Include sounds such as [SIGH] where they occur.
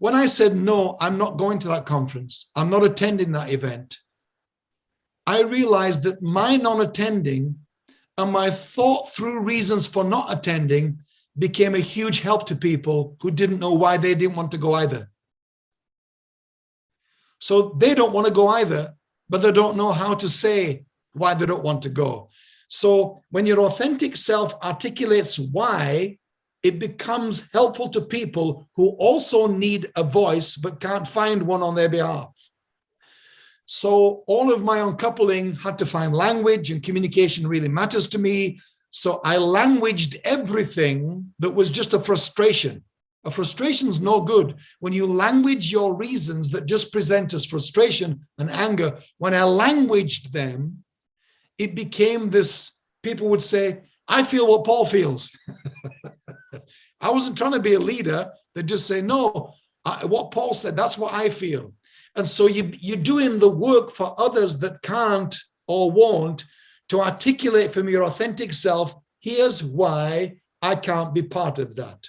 When I said, no, I'm not going to that conference, I'm not attending that event, I realized that my non-attending and my thought through reasons for not attending became a huge help to people who didn't know why they didn't want to go either. So they don't want to go either, but they don't know how to say why they don't want to go. So when your authentic self articulates why, it becomes helpful to people who also need a voice but can't find one on their behalf. So all of my uncoupling had to find language and communication really matters to me. So I languaged everything that was just a frustration. A frustration is no good. When you language your reasons that just present as frustration and anger, when I languaged them, it became this, people would say, I feel what Paul feels. [LAUGHS] I wasn't trying to be a leader. They just say, no, I, what Paul said, that's what I feel. And so you, you're doing the work for others that can't or won't to articulate from your authentic self, here's why I can't be part of that.